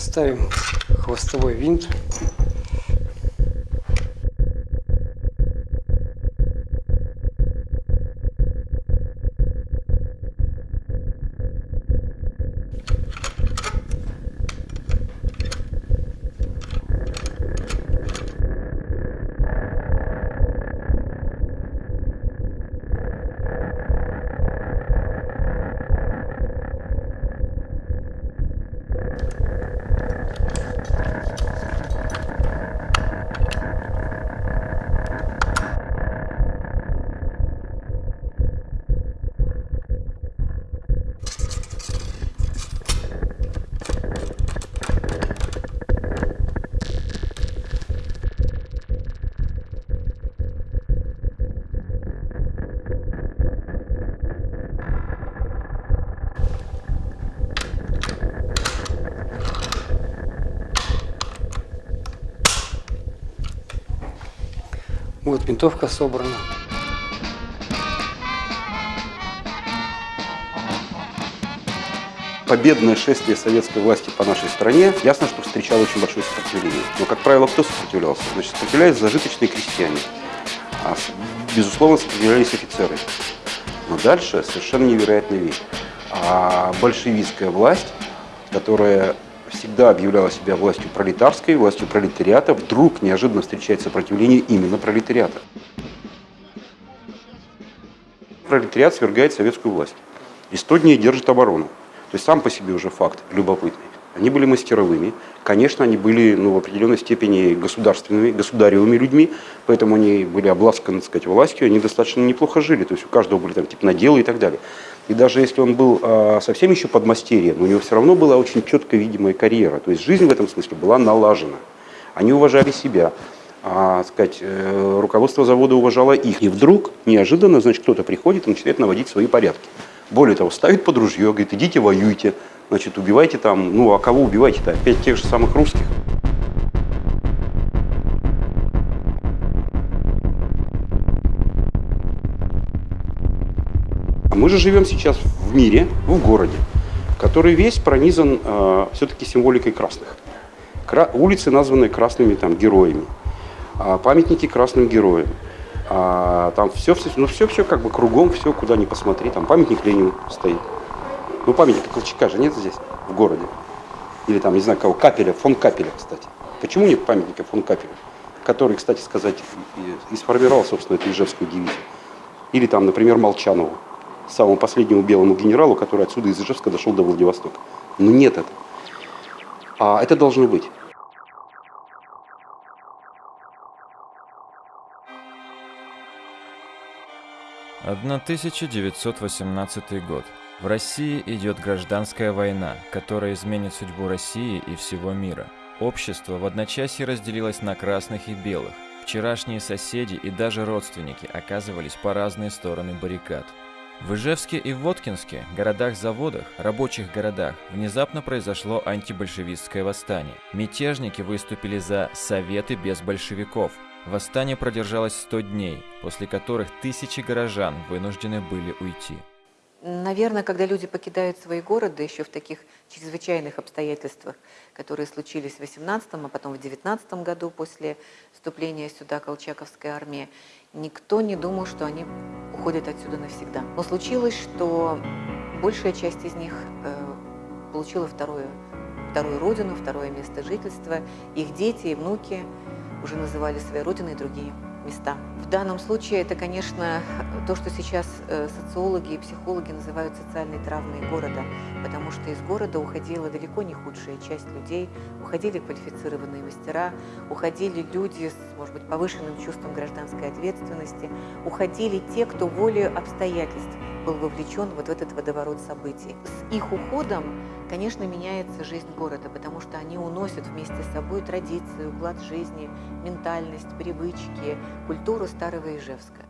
Ставим хвостовой винт. Вот винтовка собрана. победное шествие советской власти по нашей стране, ясно, что встречало очень большое сопротивление. Но, как правило, кто сопротивлялся? Значит, сопротивлялись зажиточные крестьяне. А, безусловно, сопротивлялись офицеры. Но дальше совершенно невероятная вещь. А большевистская власть, которая всегда объявляла себя властью пролетарской, властью пролетариата, вдруг неожиданно встречает сопротивление именно пролетариата. Пролетариат свергает советскую власть. И 100 дней держит оборону. То есть сам по себе уже факт любопытный. Они были мастеровыми. Конечно, они были ну, в определенной степени государственными, государевыми людьми, поэтому они были обласканы, так сказать, властью, они достаточно неплохо жили. То есть у каждого были там типа наделы и так далее. И даже если он был э, совсем еще подмастерьем, у него все равно была очень четко видимая карьера. То есть жизнь в этом смысле была налажена. Они уважали себя, а, сказать, э, руководство завода уважало их. И вдруг неожиданно, значит, кто-то приходит и начинает наводить свои порядки. Более того, ставит под ружье, говорит, идите воюйте, значит, убивайте там, ну а кого убивайте-то? Опять тех же самых русских. Мы же живем сейчас в мире, в городе, который весь пронизан э, все-таки символикой красных. Кра улицы названы красными там, героями, а памятники красным героям. А, там все, все, ну все, все как бы кругом, все, куда ни посмотри, там памятник Ленину стоит. Ну памятник Колчака же нет здесь, в городе. Или там, не знаю кого, Капеля, фон Капеля, кстати. Почему нет памятника фон Капеля? Который, кстати сказать, и, и сформировал, собственно, эту Ижевскую дивизию. Или там, например, Молчанову, самому последнему белому генералу, который отсюда из Ижевска дошел до Владивостока. Но нет это. А это должно быть. 1918 год. В России идет гражданская война, которая изменит судьбу России и всего мира. Общество в одночасье разделилось на красных и белых. Вчерашние соседи и даже родственники оказывались по разные стороны баррикад. В Ижевске и Воткинске, городах-заводах, рабочих городах, внезапно произошло антибольшевистское восстание. Мятежники выступили за «Советы без большевиков», Восстание продержалось 100 дней, после которых тысячи горожан вынуждены были уйти. Наверное, когда люди покидают свои города еще в таких чрезвычайных обстоятельствах, которые случились в 18 а потом в 19 году после вступления сюда Колчаковской армии, никто не думал, что они уходят отсюда навсегда. Но случилось, что большая часть из них э, получила второе, вторую родину, второе место жительства. Их дети и внуки уже называли своей родиной другие места. В данном случае это, конечно, то, что сейчас э, социологи и психологи называют социальной травмой города, потому что из города уходила далеко не худшая часть людей, уходили квалифицированные мастера, уходили люди с, может быть, повышенным чувством гражданской ответственности, уходили те, кто волею обстоятельств был вовлечен вот в этот водоворот событий. С их уходом, конечно, меняется жизнь города, потому что они уносят вместе с собой традиции, уклад жизни, ментальность, привычки, культуру старого Ижевска.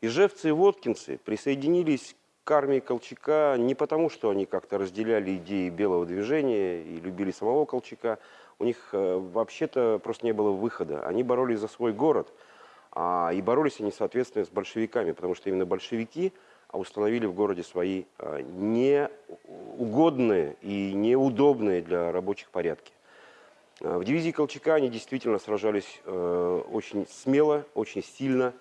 Ижевцы и воткинцы присоединились к армии Колчака не потому, что они как-то разделяли идеи белого движения и любили самого Колчака. У них э, вообще-то просто не было выхода. Они боролись за свой город, а, и боролись они, соответственно, с большевиками, потому что именно большевики – установили в городе свои а, неугодные и неудобные для рабочих порядки. А, в дивизии Колчака они действительно сражались э, очень смело, очень сильно,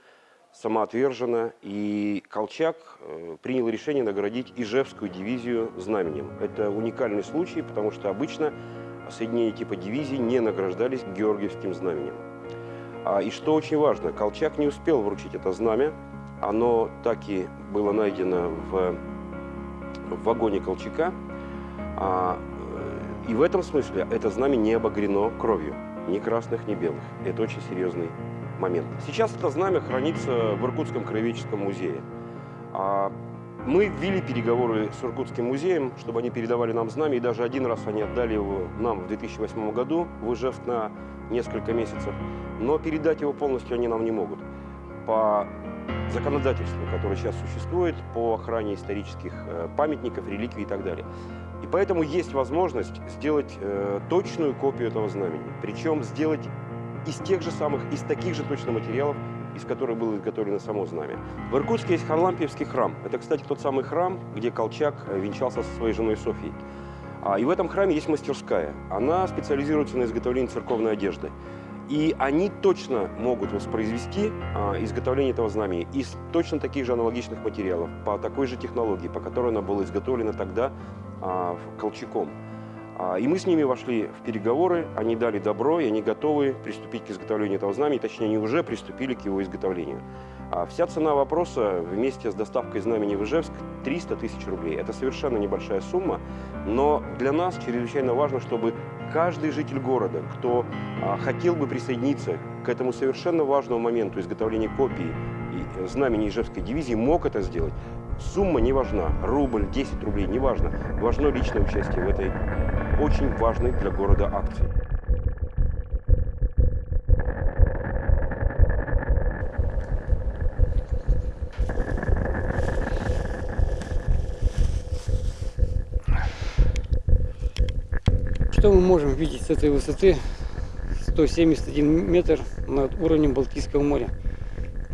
самоотверженно. И Колчак э, принял решение наградить Ижевскую дивизию знаменем. Это уникальный случай, потому что обычно соединения типа дивизии не награждались Георгиевским знаменем. А, и что очень важно, Колчак не успел вручить это знамя. Оно так и было найдено в, в вагоне Колчака. А, э, и в этом смысле это знамя не обогрено кровью, ни красных, ни белых. Это очень серьезный момент. Сейчас это знамя хранится в Иркутском краеведческом музее. А, мы ввели переговоры с Иркутским музеем, чтобы они передавали нам знамя, и даже один раз они отдали его нам в 2008 году в на несколько месяцев, но передать его полностью они нам не могут. По законодательству, которое сейчас существует, по охране исторических э, памятников, реликвий и так далее. И поэтому есть возможность сделать э, точную копию этого знамени, причем сделать из тех же самых, из таких же точно материалов, из которых было изготовлено само знамя. В Иркутске есть Харлампиевский храм. Это, кстати, тот самый храм, где Колчак э, венчался со своей женой Софией. А, и в этом храме есть мастерская. Она специализируется на изготовлении церковной одежды. И они точно могут воспроизвести а, изготовление этого знамени из точно таких же аналогичных материалов, по такой же технологии, по которой она была изготовлена тогда а, Колчаком. А, и мы с ними вошли в переговоры, они дали добро, и они готовы приступить к изготовлению этого знамени, точнее, они уже приступили к его изготовлению. А вся цена вопроса вместе с доставкой знамени в Ижевск 300 тысяч рублей. Это совершенно небольшая сумма, но для нас чрезвычайно важно, чтобы каждый житель города, кто а, хотел бы присоединиться к этому совершенно важному моменту изготовления копии и знамени Ижевской дивизии, мог это сделать. Сумма не важна, рубль, 10 рублей, не важно. Важно личное участие в этой очень важной для города акции. Что мы можем видеть с этой высоты? 171 метр над уровнем Балтийского моря.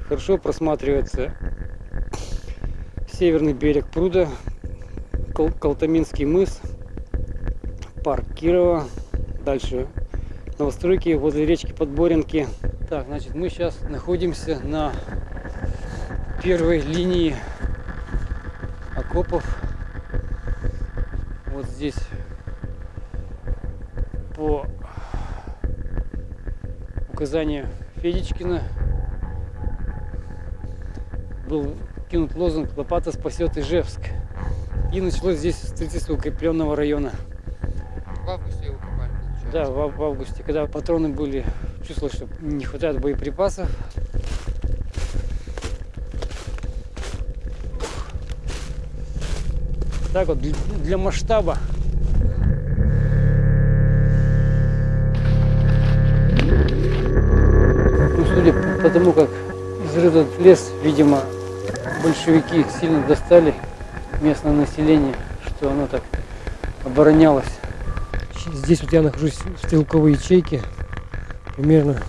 Хорошо просматривается северный берег пруда, Кол Колтаминский мыс, парк Кирова, дальше новостройки возле речки Подборенки. Так, значит, мы сейчас находимся на первой линии окопов. Вот здесь по указанию Федичкина был кинут лозунг «Лопата спасет Ижевск». И началось здесь строительство укрепленного района. В августе его копали, получается? Да, в, в августе, когда патроны были, чувствовалось, что не хватает боеприпасов. Так вот, для масштаба. Судя по тому, как изрыт лес, видимо, большевики сильно достали местное население, что оно так оборонялось. Здесь вот я нахожусь в стрелковой ячейке. Примерно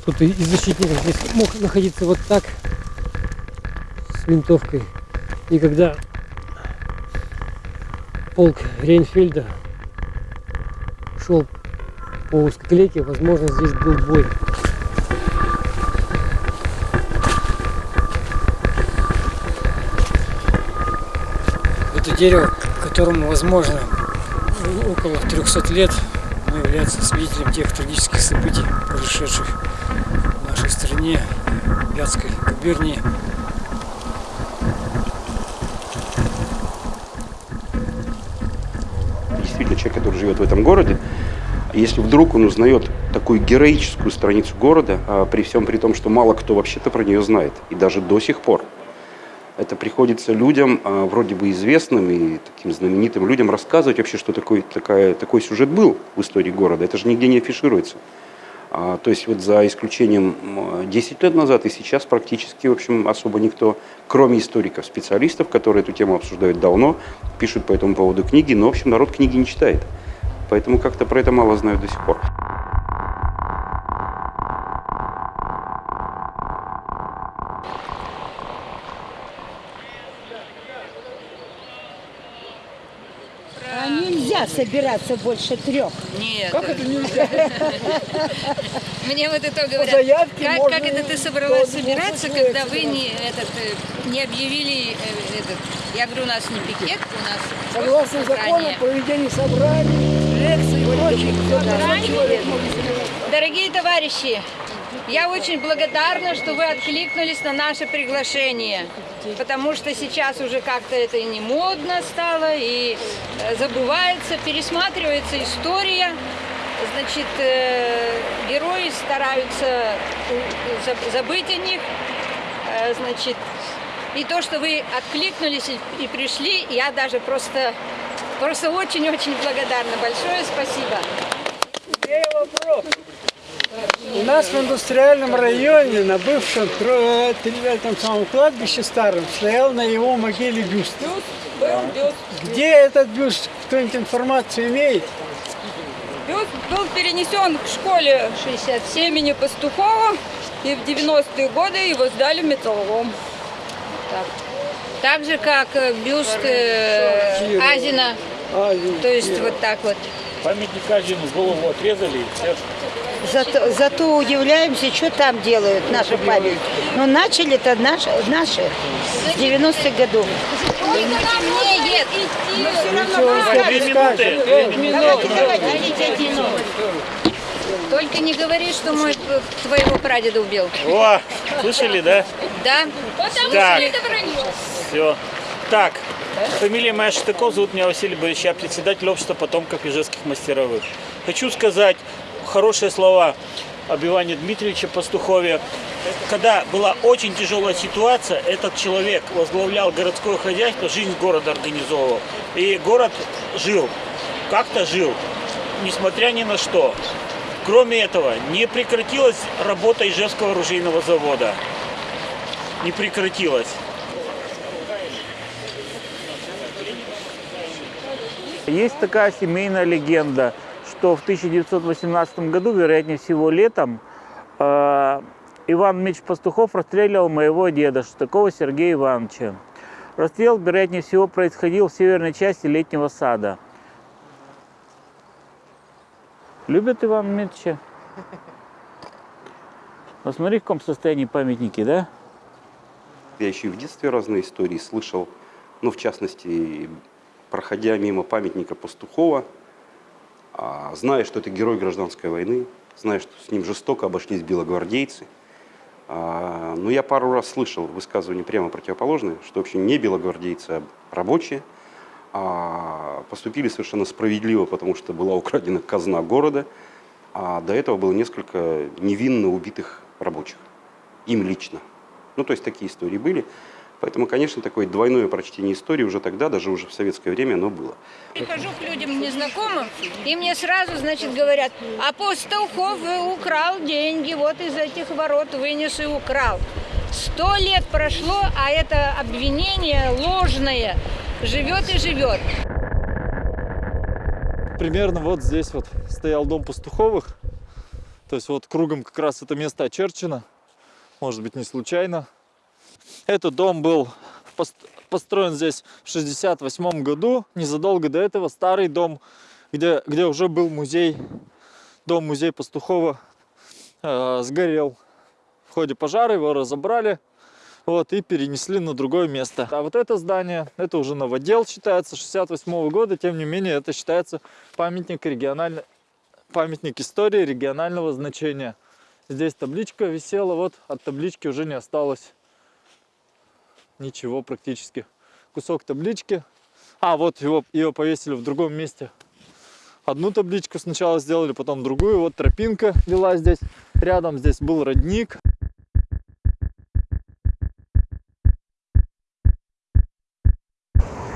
кто-то из защитников здесь мог находиться вот так с винтовкой. И когда полк Рейнфельда шел по узкоклейке, возможно, здесь был бой. Дерево, которому, возможно, около 300 лет, является свидетелем тех трагических событий, происшедших в нашей стране, Вятской губернии. Действительно, человек, который живет в этом городе, если вдруг он узнает такую героическую страницу города, а при всем при том, что мало кто вообще-то про нее знает, и даже до сих пор, это приходится людям, а, вроде бы известным и таким знаменитым людям, рассказывать вообще, что такой, такая, такой сюжет был в истории города. Это же нигде не афишируется. А, то есть вот за исключением 10 лет назад и сейчас практически, в общем, особо никто, кроме историков, специалистов, которые эту тему обсуждают давно, пишут по этому поводу книги, но, в общем, народ книги не читает. Поэтому как-то про это мало знают до сих пор. нельзя собираться больше трех. Нет. Как это нельзя? Мне вот это говорят. Как, как это ты собралась собираться, 200 когда вы не, этот, э, не объявили э, этот... Я говорю, у нас не пикет, у нас Согласно закону, собрание. проведение собраний, лекций и. Дорогие товарищи, я очень благодарна, что вы откликнулись на наше приглашение, потому что сейчас уже как-то это не модно стало, и э, забывается, пересматривается история. Значит, э, герои стараются заб- забыть о них. Э, Значит, и то, что вы откликнулись и, пришли, я даже просто, просто очень-очень благодарна. Большое спасибо. Имею вопрос. У нас в индустриальном районе на бывшем этом самом кладбище старом стоял на его могиле бюст. Где этот бюст? Кто-нибудь информацию имеет? Бюст был перенесен к школе 67 имени Пастухова, и в 90-е годы его сдали в металлолом. Так же, как э, бюст э, Азина, А, и- то есть вот так вот. Памятник Азину голову отрезали, и все. Зато, зато удивляемся, что там делают наши памятники. Но начали-то наши, наши с 90-х годов. Только не говори, что мой твоего прадеда убил. О, слышали, да? Да? Так, все. Так, фамилия моя Штыков, зовут меня Василий Борисович, я председатель общества потомков ижевских мастеровых. Хочу сказать хорошие слова об Иване Дмитриевиче Пастухове. Когда была очень тяжелая ситуация, этот человек возглавлял городское хозяйство, жизнь города организовывал. И город жил, как-то жил, несмотря ни на что. Кроме этого, не прекратилась работа Ижевского оружейного завода. Не прекратилась. Есть такая семейная легенда, что в 1918 году, вероятнее всего летом, э, Иван Меч Пастухов расстреливал моего деда, Штыкова Сергея Ивановича. Расстрел, вероятнее всего, происходил в северной части летнего сада. Любят Ивана Меча? Посмотри, в каком состоянии памятники, да? Я еще и в детстве разные истории слышал. Ну, в частности, проходя мимо памятника Пастухова, зная, что это герой гражданской войны, зная, что с ним жестоко обошлись белогвардейцы, а, но я пару раз слышал высказывания прямо противоположные, что вообще не белогвардейцы, а рабочие, а, поступили совершенно справедливо, потому что была украдена казна города, а до этого было несколько невинно убитых рабочих, им лично. Ну, то есть такие истории были. Поэтому, конечно, такое двойное прочтение истории уже тогда, даже уже в советское время, оно было. Прихожу к людям незнакомым, и мне сразу, значит, говорят, апостол Хов украл деньги, вот из этих ворот вынес и украл. Сто лет прошло, а это обвинение ложное живет и живет. примерно вот здесь вот стоял дом пастуховых. То есть вот кругом как раз это место очерчено. Может быть не случайно. Этот дом был пост- построен здесь в 68 году. Незадолго до этого старый дом, где, где уже был музей, дом-музей Пастухова, э, сгорел. В ходе пожара его разобрали вот, и перенесли на другое место. А вот это здание, это уже новодел считается, 68 года, тем не менее, это считается памятник региональный, памятник истории регионального значения. Здесь табличка висела, вот от таблички уже не осталось ничего практически. Кусок таблички. А, вот его, ее повесили в другом месте. Одну табличку сначала сделали, потом другую. Вот тропинка вела здесь. Рядом здесь был родник.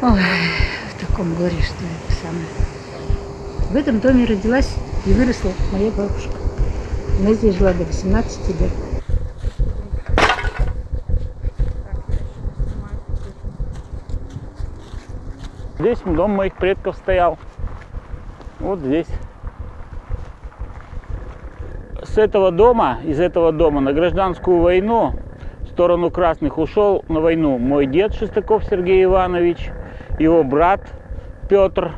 Ой, в таком горе, что это самое. В этом доме родилась и выросла моя бабушка. Она здесь жила до 18 лет. Здесь дом моих предков стоял. Вот здесь. С этого дома, из этого дома на гражданскую войну в сторону красных ушел на войну мой дед Шестаков Сергей Иванович, его брат Петр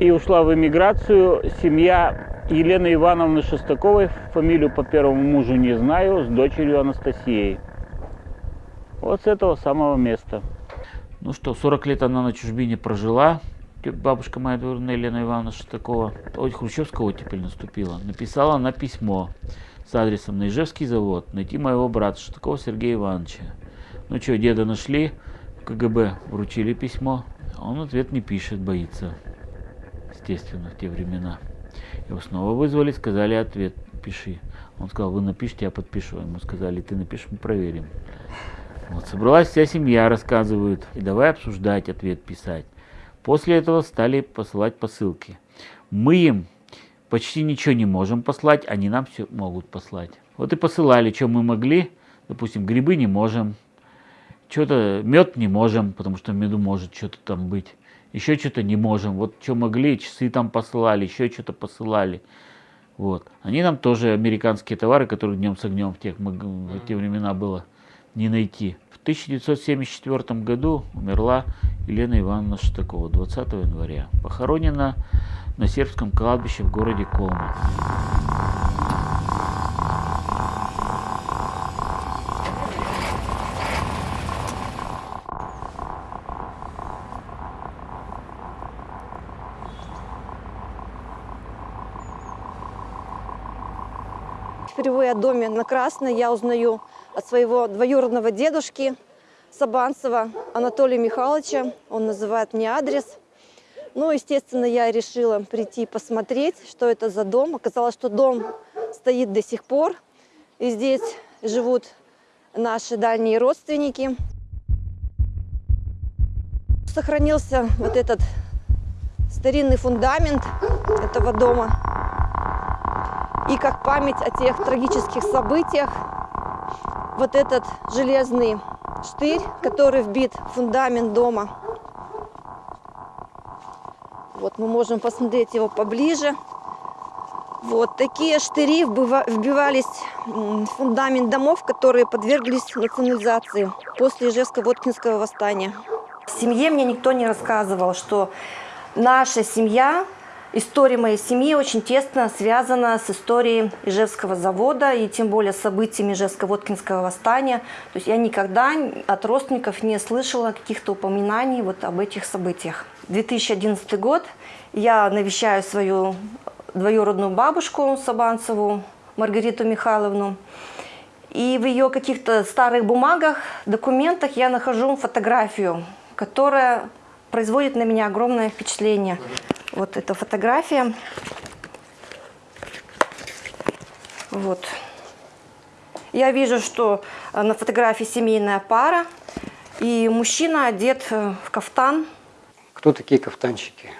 и ушла в эмиграцию семья Елены Ивановны Шестаковой, фамилию по первому мужу не знаю, с дочерью Анастасией. Вот с этого самого места. Ну что, 40 лет она на чужбине прожила. Бабушка моя двоюродная Елена Ивановна Шестакова. Ой, Хрущевского теперь наступила. Написала она письмо с адресом на Ижевский завод. Найти моего брата Шестакова Сергея Ивановича. Ну что, деда нашли, КГБ вручили письмо. Он ответ не пишет, боится. Естественно, в те времена. Его снова вызвали, сказали ответ, пиши. Он сказал, вы напишите, я подпишу. Ему сказали, ты напишешь, мы проверим. Вот, собралась вся семья, рассказывают, и давай обсуждать, ответ писать. После этого стали посылать посылки. Мы им почти ничего не можем послать, они нам все могут послать. Вот и посылали, что мы могли. Допустим, грибы не можем, что-то мед не можем, потому что в меду может что-то там быть. Еще что-то не можем. Вот что могли, часы там посылали, еще что-то посылали. Вот. Они нам тоже американские товары, которые днем с огнем в, тех, в те времена было не найти. В 1974 году умерла Елена Ивановна Штакова 20 января. Похоронена на сербском кладбище в городе Колма. Впервые о доме на Красной я узнаю от своего двоюродного дедушки Сабанцева Анатолия Михайловича. Он называет мне адрес. Ну, естественно, я решила прийти посмотреть, что это за дом. Оказалось, что дом стоит до сих пор. И здесь живут наши дальние родственники. Сохранился вот этот старинный фундамент этого дома. И как память о тех трагических событиях, вот этот железный штырь, который вбит в фундамент дома. Вот мы можем посмотреть его поближе. Вот такие штыри вбивались в фундамент домов, которые подверглись национализации после Ижевско-Воткинского восстания. В семье мне никто не рассказывал, что наша семья История моей семьи очень тесно связана с историей Ижевского завода и тем более событиями Ижевско-Воткинского восстания. То есть я никогда от родственников не слышала каких-то упоминаний вот об этих событиях. 2011 год я навещаю свою двоюродную бабушку Сабанцеву, Маргариту Михайловну. И в ее каких-то старых бумагах, документах я нахожу фотографию, которая производит на меня огромное впечатление. Вот эта фотография. Вот. Я вижу, что э, на фотографии семейная пара, и мужчина одет э, в кафтан. Кто такие кафтанщики?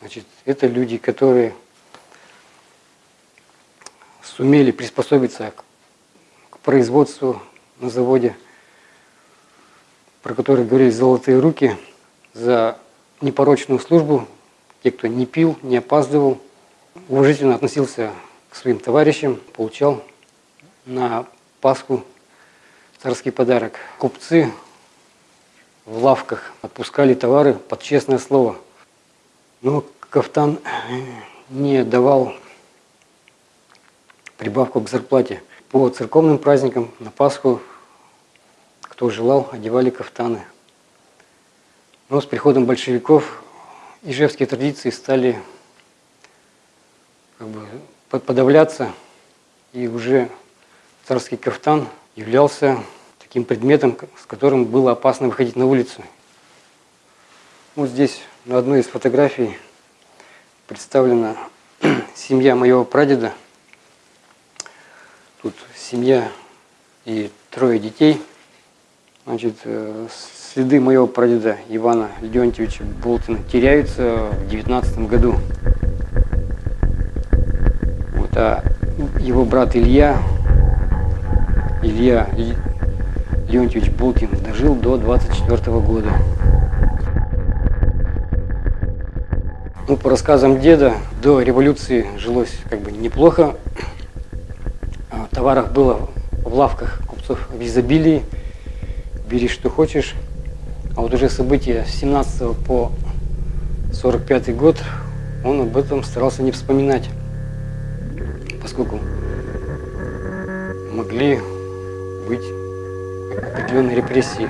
Значит, это люди, которые сумели приспособиться к производству на заводе, про который говорили «золотые руки», за непорочную службу те, кто не пил, не опаздывал, уважительно относился к своим товарищам, получал на Пасху царский подарок. Купцы в лавках отпускали товары под честное слово. Но кафтан не давал прибавку к зарплате. По церковным праздникам на Пасху, кто желал, одевали кафтаны. Но с приходом большевиков ижевские традиции стали как бы, подавляться, и уже царский кафтан являлся таким предметом, с которым было опасно выходить на улицу. Вот здесь на одной из фотографий представлена семья моего прадеда. Тут семья и трое детей. Значит, э, следы моего прадеда Ивана Леонтьевича Болтина теряются в девятнадцатом году. Вот, а его брат Илья, Илья Леонтьевич Болтин, дожил до 24 -го года. Ну, по рассказам деда, до революции жилось как бы неплохо. А товаров было в лавках купцов в изобилии. Бери, что хочешь. А вот уже события с 17 по 45 год он об этом старался не вспоминать, поскольку могли быть определенные репрессии.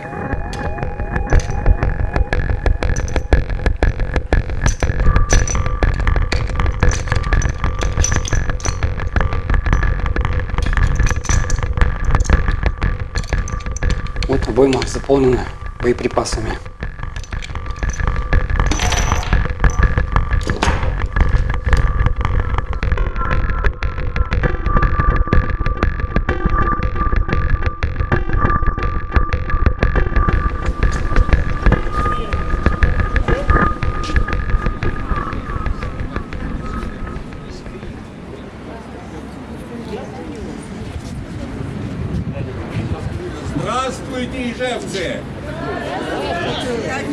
Обойма заполнена боеприпасами.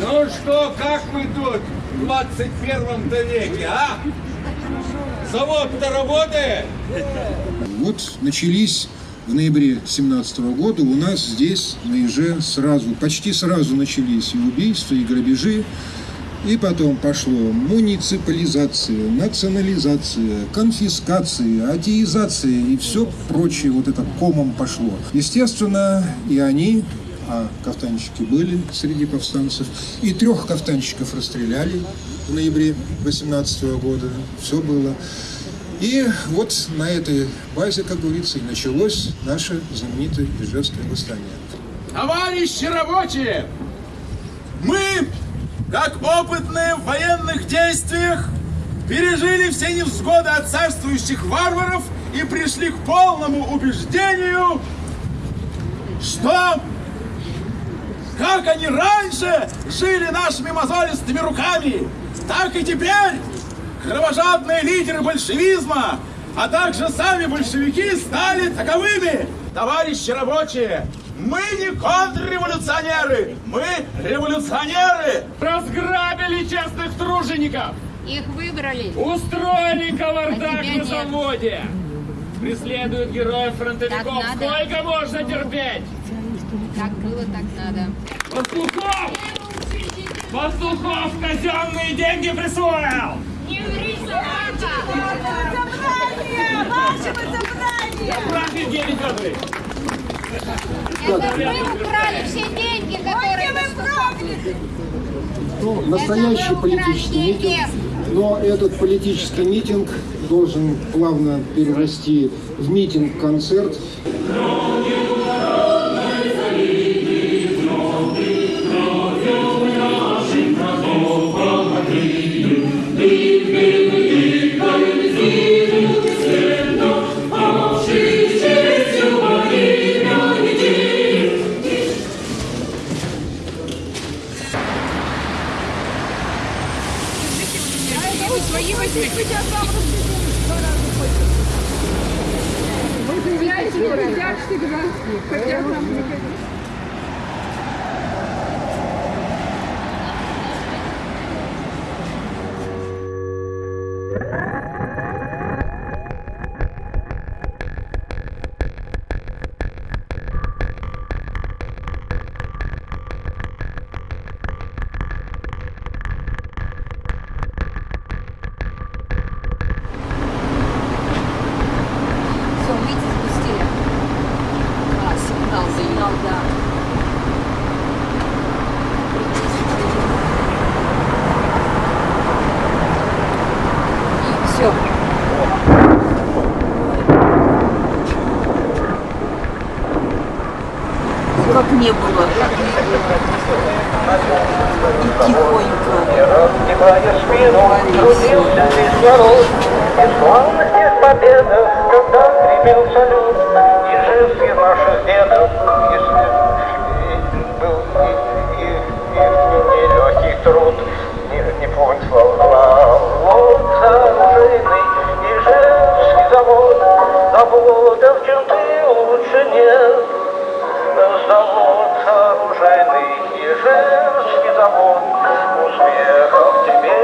Ну что, как мы тут в 21 веке, а? Завод-то работает? Вот начались в ноябре 17 года у нас здесь на Иже сразу, почти сразу начались и убийства, и грабежи. И потом пошло муниципализация, национализация, конфискация, атеизация и все прочее вот это комом пошло. Естественно, и они, а кафтанщики были среди повстанцев, и трех кафтанщиков расстреляли в ноябре 18 года. Все было. И вот на этой базе, как говорится, и началось наше знаменитое Ижевское восстание. Товарищи рабочие! Мы, как опытные в военных действиях, пережили все невзгоды от царствующих варваров и пришли к полному убеждению, что как они раньше жили нашими мозолистыми руками, так и теперь кровожадные лидеры большевизма, а также сами большевики стали таковыми. Товарищи рабочие, мы не контрреволюционеры, мы революционеры. Разграбили честных тружеников! Их выбрали. Устроили кавардак А на заводе! Преследуют героев фронтовиков. Сколько можно терпеть? Как было, так надо. Пастухов! Пастухов казенные деньги присвоил! Не ври, собака! Прав Евгений Федорович! Это мы украли все деньги, которые вы Ну, настоящий Это вы политический митинг, но этот политический митинг должен плавно перерасти в митинг-концерт. Не было. И тихонько. победах, когда гремел салют, и жест наших дедов, если был и, и, и труд, не, не зла. Вот оружейный Ижевский завод, заводов черты лучше нет. Завод оружейный Ижевский завод, успехов тебе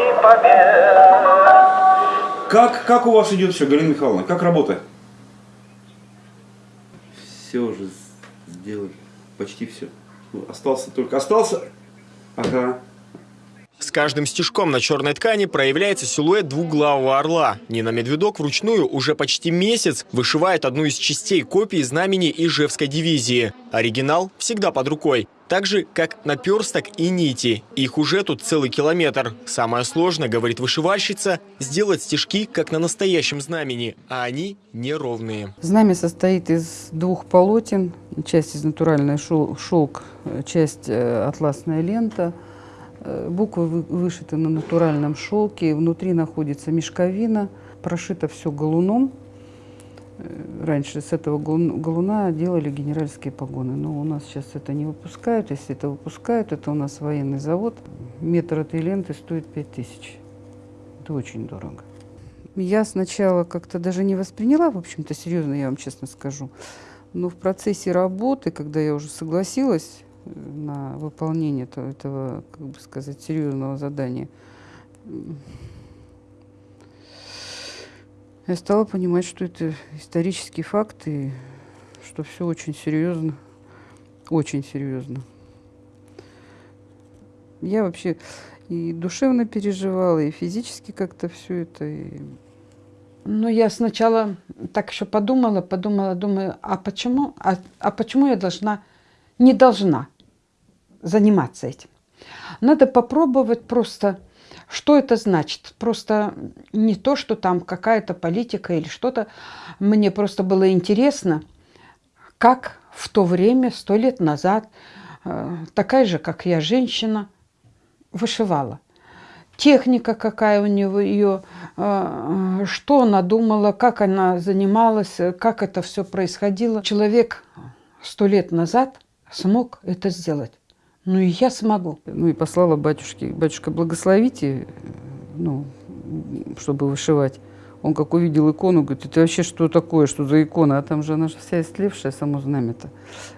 и побед. Как, как у вас идет все, Галина Михайловна? Как работа? Все уже сделали. Почти все. Остался только... Остался... Ага. Каждым стежком на черной ткани проявляется силуэт двуглавого орла. Нина Медведок вручную уже почти месяц вышивает одну из частей копии знамени Ижевской дивизии. Оригинал всегда под рукой. Так же, как наперсток и нити. Их уже тут целый километр. Самое сложное, говорит вышивальщица, сделать стежки, как на настоящем знамени, а они неровные. Знамя состоит из двух полотен. Часть из натуральной шел- шелк, э, часть э, атласная лента. Буквы вы- вышиты на натуральном шелке. Внутри находится мешковина. Прошито все галуном. Э, Раньше с этого галун- галуна делали генеральские погоны. Но у нас сейчас это не выпускают. Если это выпускают, это у нас военный завод. Метр этой ленты стоит 5000. Это очень дорого. Я сначала как-то даже не восприняла, в общем-то, серьезно, я вам честно скажу. Но в процессе работы, когда я уже согласилась на выполнение этого, этого как бы сказать, серьезного задания, я стала понимать, что это исторический факт и что все очень серьезно, очень серьезно. Я вообще и душевно переживала, и физически как-то все это. И... Ну, я сначала так еще подумала, подумала, думаю, а почему, а, а почему я должна, не должна заниматься этим? Надо попробовать просто, что это значит. Просто не то, что там какая-то политика или что-то. Мне просто было интересно, как в то время, сто лет назад, э, такая же, как я, женщина, вышивала. Техника какая у него, ее, э, что она думала, как она занималась, э, как это все происходило. Человек сто лет назад смог это сделать. Ну и я смогу. Ну и послала батюшке, батюшка, благословите, ну, чтобы вышивать. Он как увидел икону, говорит, это вообще что такое, что за икона? А там же она же вся истлевшая, само знамя-то,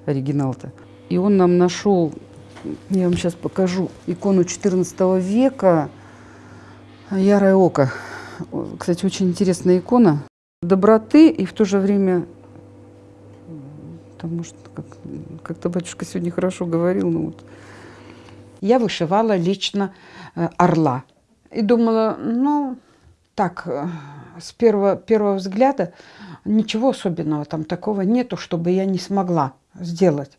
оригинал-то. И он нам нашел, я вам сейчас покажу, икону 14 века, Ярое око. Кстати, очень интересная икона. Доброты и в то же время, может, как, как-то батюшка сегодня хорошо говорил, ну вот, Я вышивала лично э, орла. И думала, ну, так, э, с первого, первого взгляда ничего особенного там такого нету, чтобы я не смогла сделать.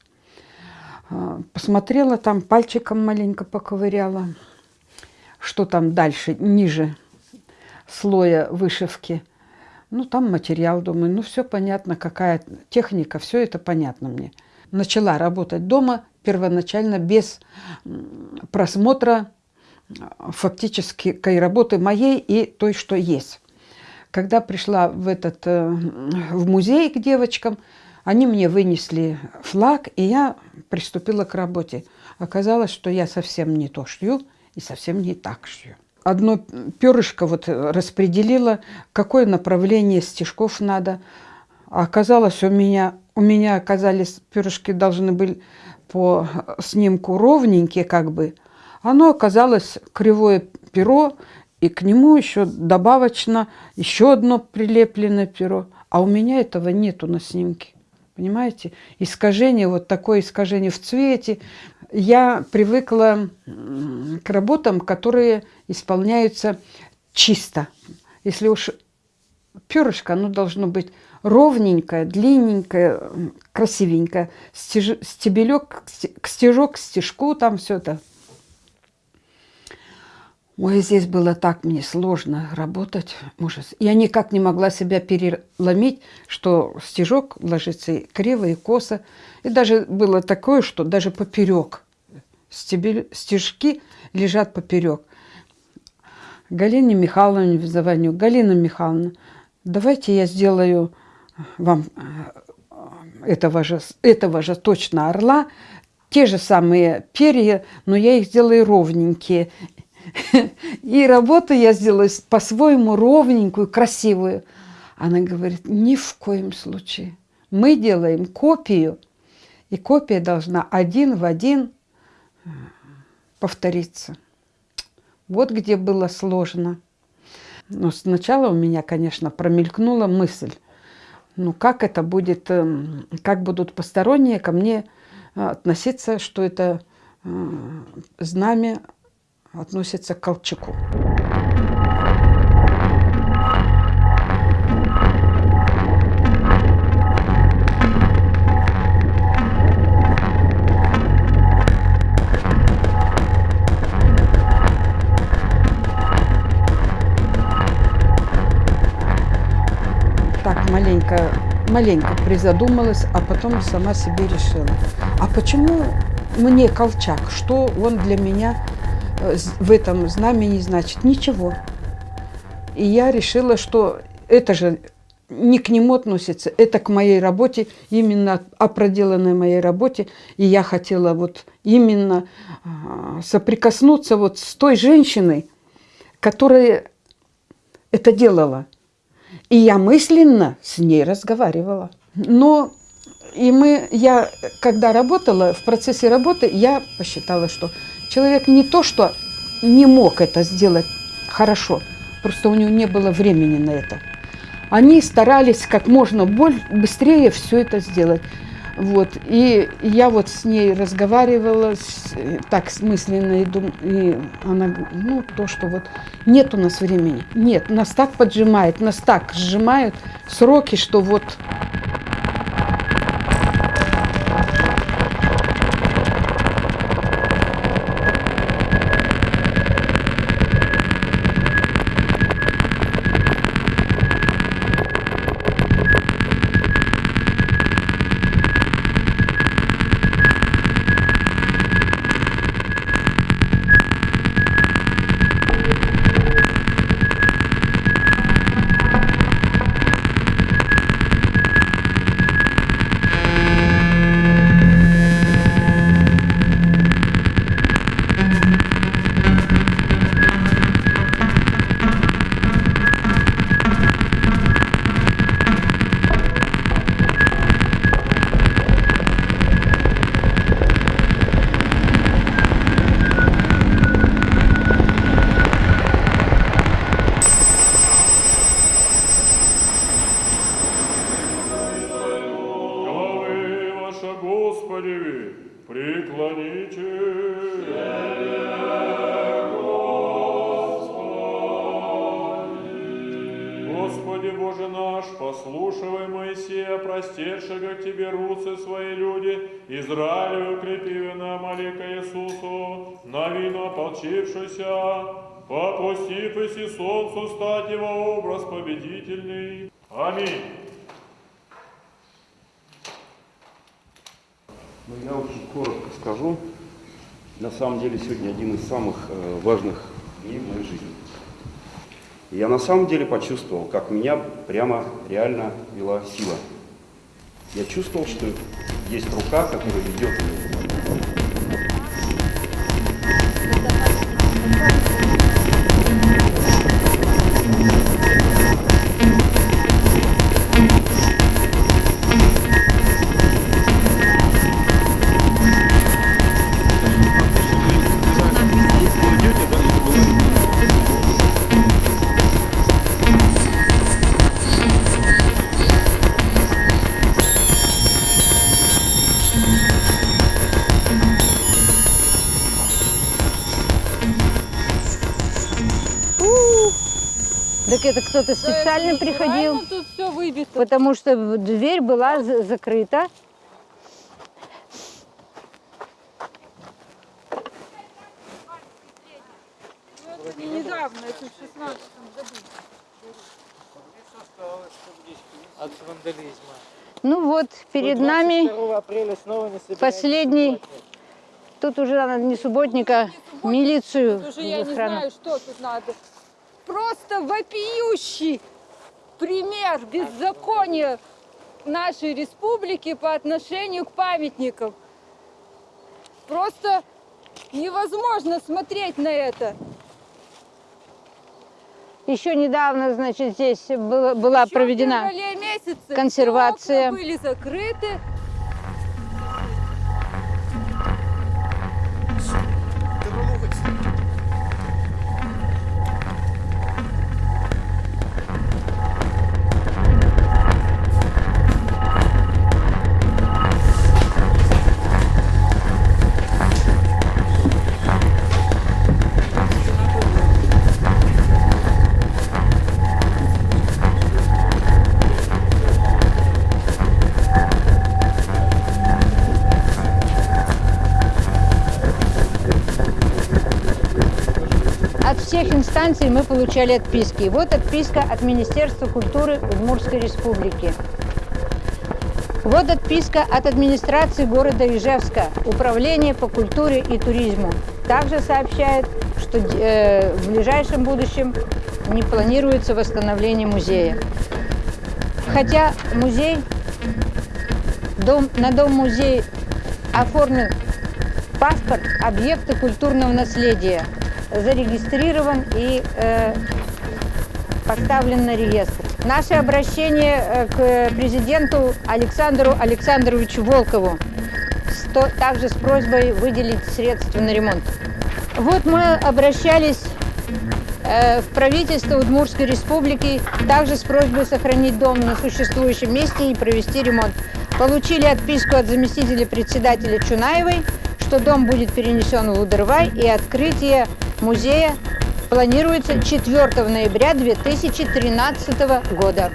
Э, Посмотрела там, пальчиком маленько поковыряла, что там дальше, ниже слоя вышивки. Ну, там материал, думаю, ну, все понятно, какая техника, все это понятно мне. Начала работать дома первоначально без просмотра э, фактически кой работы моей и той, что есть. Когда пришла в, этот, э, в музей к девочкам, они мне вынесли флаг, и я приступила к работе. Оказалось, что я совсем не то шью и совсем не так шью. Одно перышко вот распределила, какое направление стежков надо. А оказалось, у меня, у меня оказались перышки должны были по снимку ровненькие как бы. Оно оказалось кривое перо, и к нему еще добавочно еще одно прилепленное перо. А у меня этого нету на снимке. Понимаете? Искажение, вот такое искажение в цвете. Я привыкла к работам, которые исполняются чисто. Если уж перышко, оно должно быть ровненькое, длинненькое, красивенькое. Стеж- стебелек, к сте- к стежок, стежку, там все это. Ой, здесь было так мне сложно работать, ужас. Я никак не могла себя переломить, что стежок ложится и криво, и косо. И даже было такое, что даже поперек. Стебель, стежки лежат поперек. Галине Михайловне звоню. Галина Михайловна, давайте я сделаю вам э, этого же, этого же точно орла, те же самые перья, но я их сделаю ровненькие. И работу я сделаю по-своему ровненькую, красивую. Она говорит, ни в коем случае. Мы делаем копию, и копия должна один в один э, повториться. Вот где было сложно. Но сначала у меня, конечно, промелькнула мысль, ну как это будет, эм, как будут посторонние ко мне э, относиться, что это э, знамя относится к Колчаку. Так маленько, маленько призадумалась, а потом сама себе решила. А почему мне Колчак? Что он для меня в этом знамени значит? Ничего. И я решила, что это же не к нему относится, это к моей работе, именно о проделанной моей работе. И я хотела вот именно а, соприкоснуться вот с той женщиной, которая это делала. И я мысленно с ней разговаривала. Но и мы, я, когда работала, в процессе работы, я посчитала, что человек не то, что не мог это сделать хорошо, просто у него не было времени на это. Они старались как можно быстрее все это сделать. Вот. И я вот с ней разговаривала с- так смысленно, и, дум- и она ну, то, что вот нет у нас времени. Нет, нас так поджимает, нас так сжимают сроки, что вот на самом деле почувствовал, как меня прямо реально вела сила. Я чувствовал, что есть рука, которая ведет меня. Специально это приходил, тут все выбито. потому что дверь была за- закрыта. Ну, это не недавно, это в 16 году. От вандализма. Ну вот, перед нами 22 апреля снова не собираетесь последний, тут уже надо не субботника, милицию Уже я не знаю, что тут надо. Просто вопиющий пример беззакония нашей республики по отношению к памятникам. Просто невозможно смотреть на это. Еще недавно, значит, здесь было- была Еще проведена месяце консервация. были закрыты. Инстанций мы получали отписки. Вот отписка от Министерства культуры Удмуртской республики. Вот отписка от администрации города Ижевска, Управление по культуре и туризму. Также сообщает, что э, в ближайшем будущем не планируется восстановление музея. Хотя музей, дом, на дом-музей оформлен паспорт объекта культурного наследия, зарегистрирован и э, поставлен на реестр. Наше обращение э, к президенту Александру Александровичу Волкову, также с просьбой выделить средства на ремонт. Вот мы обращались э, в правительство Удмуртской республики, также с просьбой сохранить дом на существующем месте и провести ремонт. Получили отписку от заместителя председателя Чунаевой, что дом будет перенесен в Удырвай и открытие музея планируется 4 ноября 2013 года.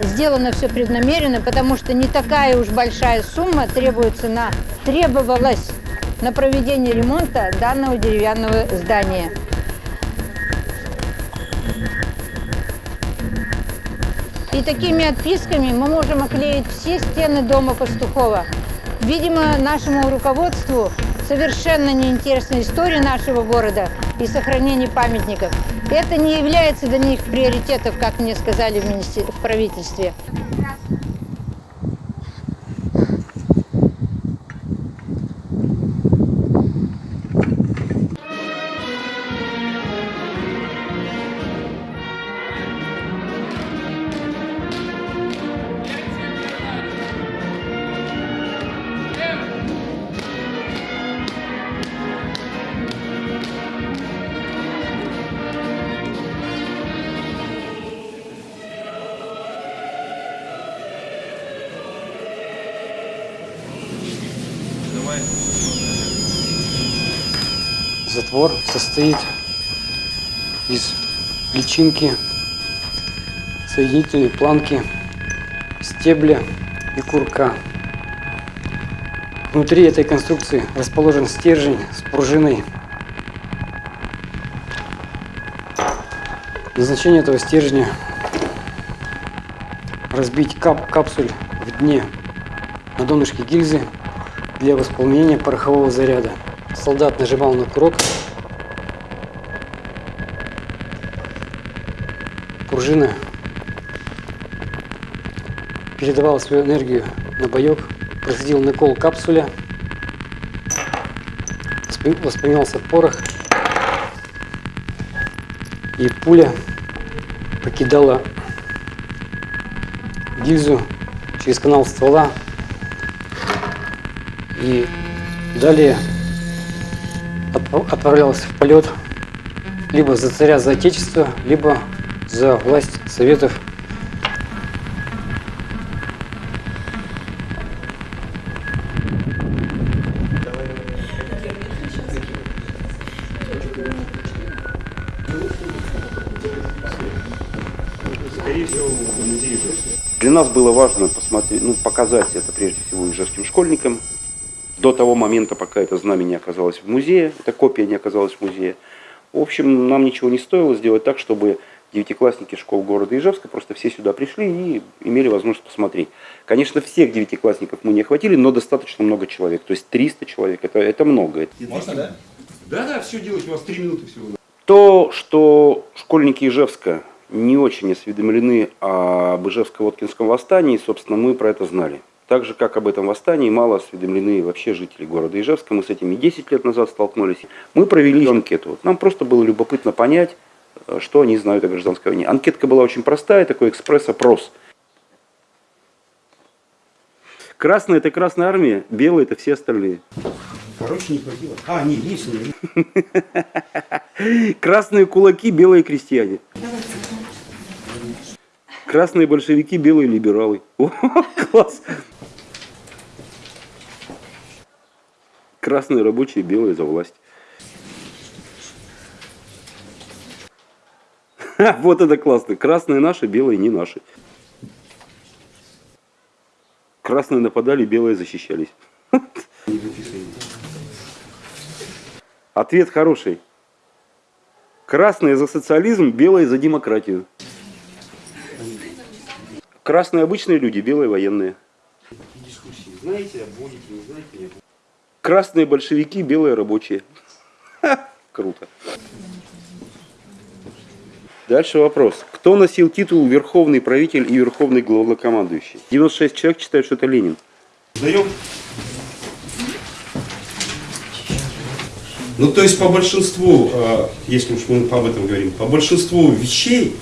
Сделано все преднамеренно, потому что не такая уж большая сумма требуется на, требовалась на проведение ремонта данного деревянного здания. И такими отписками мы можем оклеить все стены дома Пастухова. Видимо, нашему руководству совершенно неинтересна история нашего города и сохранение памятников. Это не является для них приоритетом, как мне сказали в, в правительстве. Затвор состоит из личинки, соединительной планки, стебля и курка. Внутри этой конструкции расположен стержень с пружиной. Назначение этого стержня – разбить кап капсуль в дне на донышке гильзы для восполнения порохового заряда. Солдат нажимал на курок. Пружина передавала свою энергию на боек, происходил накол капсуля, воспламенялся порох, и пуля покидала гильзу через канал ствола. И далее отправлялась в полет либо за царя, за отечество, либо за власть Советов. Для нас было важно посмотреть, ну, показать это прежде всего ижевским школьникам, до того момента, пока это знамя не оказалось в музее, эта копия не оказалась в музее. В общем, нам ничего не стоило сделать так, чтобы девятиклассники школ города Ижевска просто все сюда пришли и имели возможность посмотреть. Конечно, всех девятиклассников мы не охватили, но достаточно много человек. То есть 300 человек, это, это много. Можно, да? Да, да, все делать, у вас три минуты всего. То, что школьники Ижевска не очень осведомлены об Ижевско-Воткинском восстании, собственно, мы про это знали. Так же, как об этом восстании, мало осведомлены вообще жители города Ижевска. Мы с этими 10 лет назад столкнулись. Мы провели анкету. Нам просто было любопытно понять, что они знают о гражданской войне. Анкетка была очень простая, такой экспресс-опрос. Красная – это Красная Армия, белая – это все остальные. Короче, не хватило. А, не, есть. Не. Красные кулаки, белые крестьяне. Красные большевики, белые либералы. О, класс! Красные рабочие, белые за власть. Вот это классно. Красные наши, белые не наши. Красные нападали, белые защищались. Ответ хороший. Красные за социализм, белые за демократию. Красные обычные люди, белые военные. Знаете, будете, не знаете, нет. Красные большевики, белые рабочие. Круто. Дальше вопрос. Кто носил титул Верховный правитель и Верховный главнокомандующий? 96 человек считают, что это Ленин. Сдаем? Ну, то есть по большинству, э, если уж мы об этом говорим, по большинству вещей,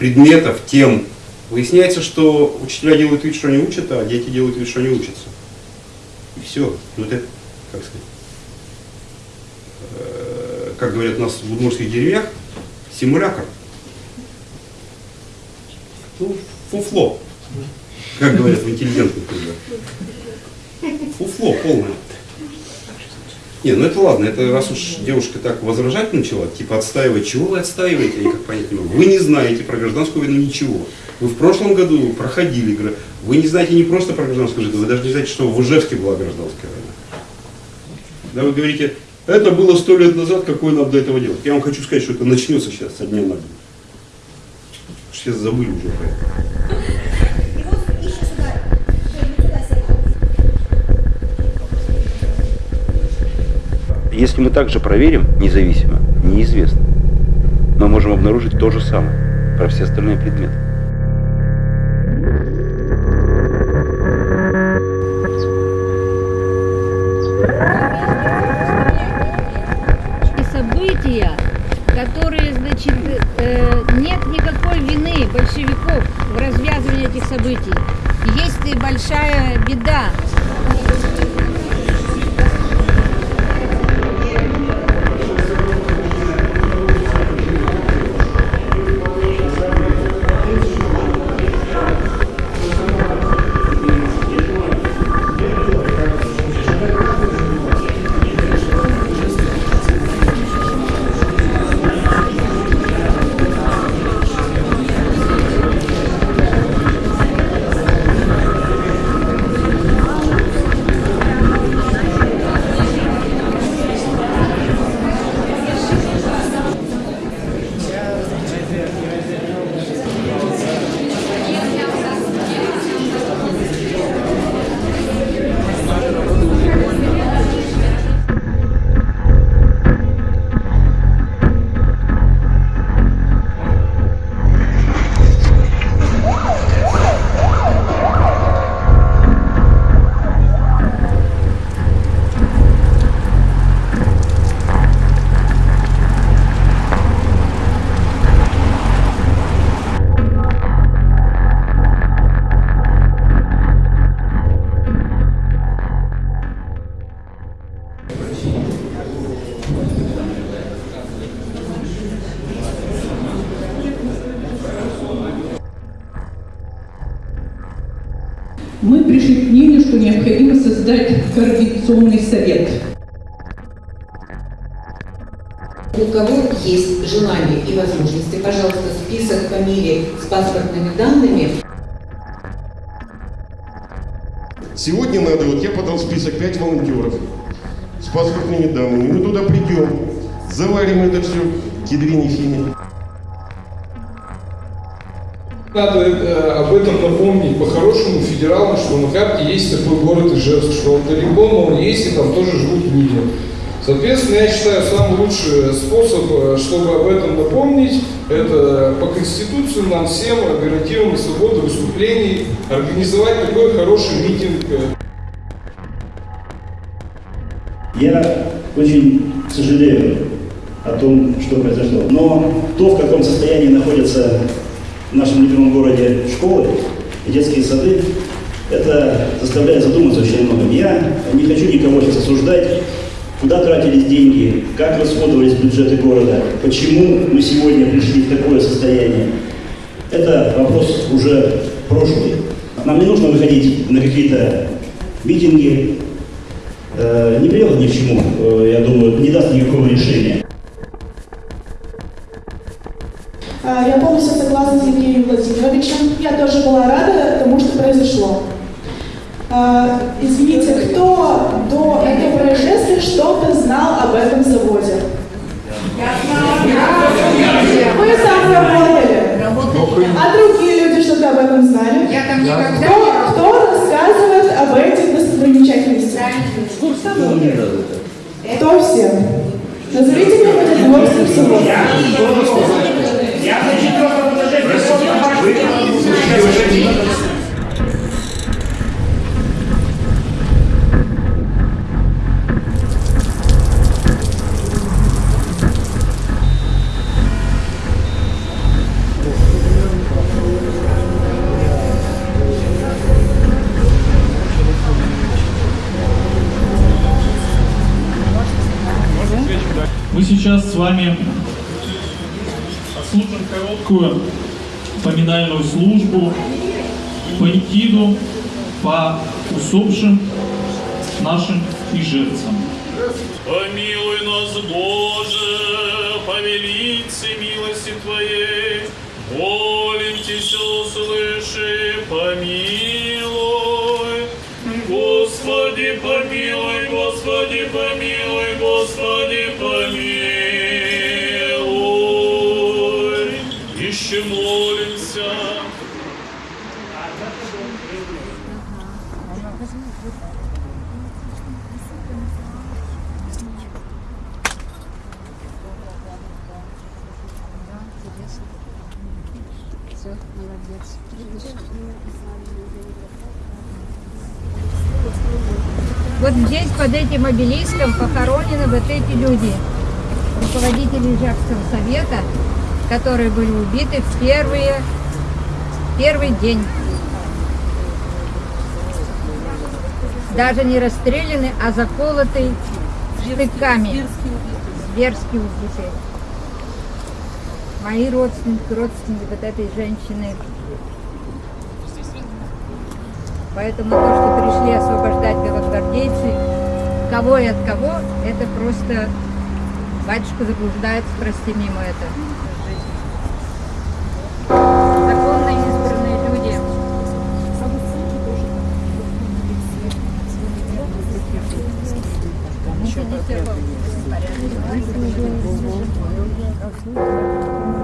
предметов, тем, выясняется, что учителя делают вид, что они учат, а дети делают вид, что они учатся. И все. Ну, это, как сказать, э, как говорят у нас в удмуртских деревнях, симулятор. Ну, фуфло, как говорят в интеллигентных кругах. Фуфло полное. Не, ну это ладно, это раз уж девушка так возражать начала, типа отстаивать, чего вы отстаиваете, я никак понять не могу. Вы не знаете про гражданскую войну ничего. Вы в прошлом году проходили, гра- вы не знаете не просто про гражданскую войну, вы даже не знаете, что в Ижевске была гражданская война. Да вы говорите, это было сто лет назад, какое нам до этого делать? Я вам хочу сказать, что это начнется сейчас со дня на день. Сейчас забыли уже про это. Если мы также проверим независимо, неизвестно, мы можем обнаружить то же самое про все остальные предметы. Паспортными данными. Мы туда придем, заварим это все к ядрине фине. Надо э, об этом напомнить по-хорошему федералам, что на карте есть такой город Ижевск, что он далеко, но он есть, и там тоже живут люди. Соответственно, я считаю, самый лучший способ, э, чтобы об этом напомнить, это по Конституции нам всем гарантирована свобода выступлений, организовать такой хороший митинг. Я очень сожалею о том, что произошло. Но то, в каком состоянии находятся в нашем любимом городе школы и детские сады, это заставляет задуматься очень много. Я не хочу никого сейчас осуждать, куда тратились деньги, как расходовались бюджеты города, почему мы сегодня пришли в такое состояние. Это вопрос уже прошлый. Нам не нужно выходить на какие-то митинги, э, не привел ни к чему, э, я думаю, не даст никакого решения. А, я полностью согласна с Евгением Владимировичем. Я тоже была рада тому, что произошло. А, извините, кто до этого происшествия что-то знал об этом заводе? Я знала. Вы там работали. А другие люди что-то об этом знали? Я там никогда. Кто, кто рассказывает об этих достопримечательности? Это все. Назовите мне этот город всего. Я хочу some Вот здесь, под этим обелиском, похоронены вот эти люди, руководители Ижевского совета, которые были убиты в первые, первый день. Даже не расстреляны, а заколоты штыками. Зверски убиты. Мои родственники, родственники вот этой женщины. Поэтому то, что пришли освобождать белогвардейцы, кого и от кого, это просто батюшка заблуждается, прости мимо это. Законно избранные люди. Ничего не все в порядке.